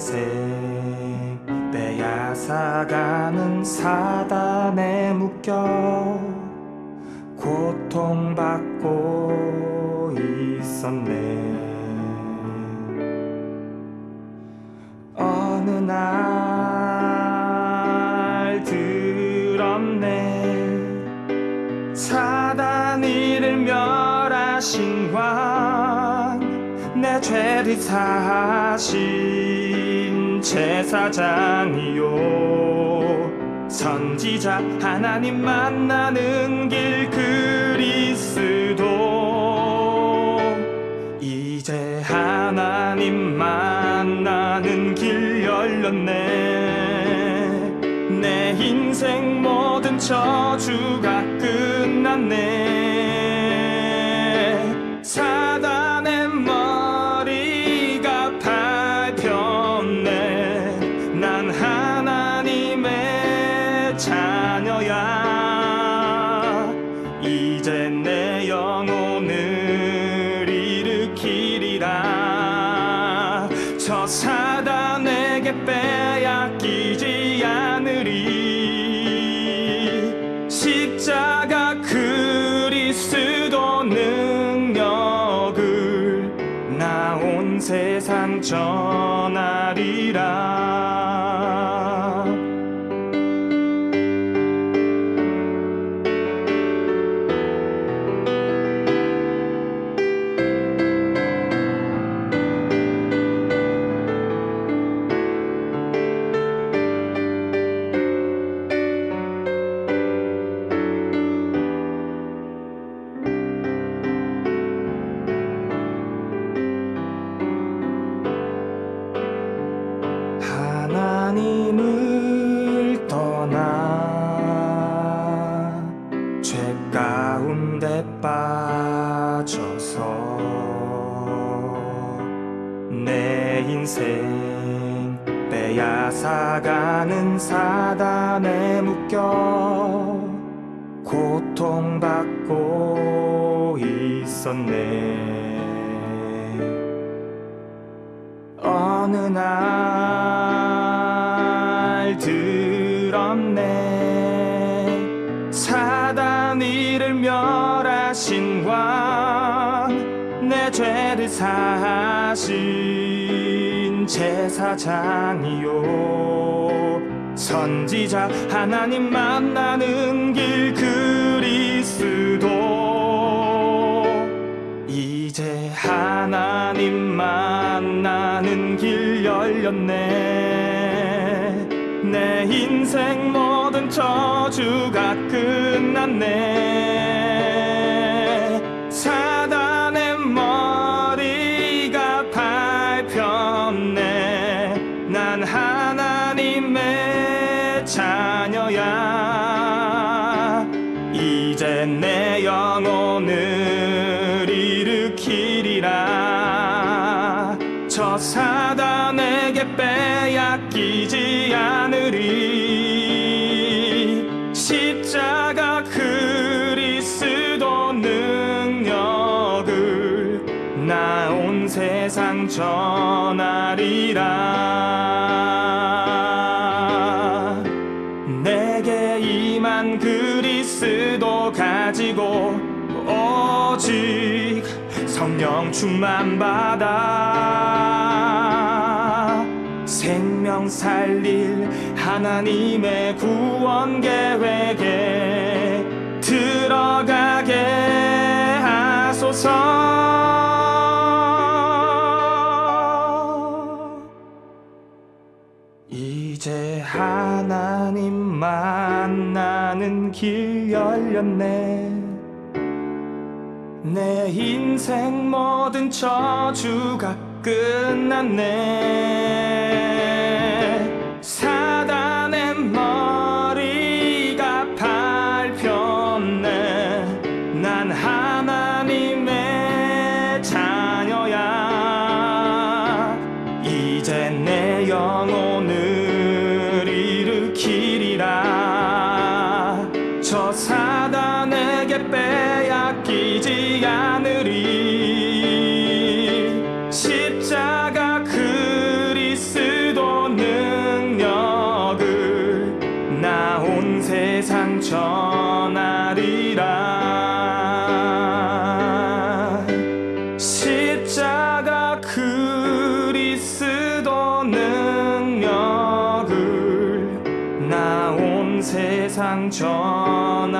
인생 빼앗아가는 사단에 묶여 고통받고 있었네. 어느 날 들었네. 사단 이를 멸하신 왕 내 죄를 사하신 제사장이요. 선지자 하나님 만나는 길 그리스도. 이제 하나님 만나는 길 열렸네. 내 인생 모든 저주가 끝났네 온 세상 전하리라 인생. 빼앗아가는 사단에 묶여 고통받고 있었네. 어느 날 들었네. 사단 이를 멸하신 왕 내 죄를 사하신 제사장이요. 선지자 하나님 만나는 길 그리스도. 이제 하나님 만나는 길 열렸네. 내 인생 모든 저주가 끝났네 자녀야. 이제 내 영혼을 일으키리라. 저 사단에게 빼앗기지 않으리. 십자가 그리스도 능력을 나 온 세상 전하리라 가지고 오직 성령 충만 받아 생명 살릴 하나님의 구원 계획에 들어가게 하소서 이제 하나님 만나는 길 열렸네. 내 인생 모든 저주가 끝났네 전하리라.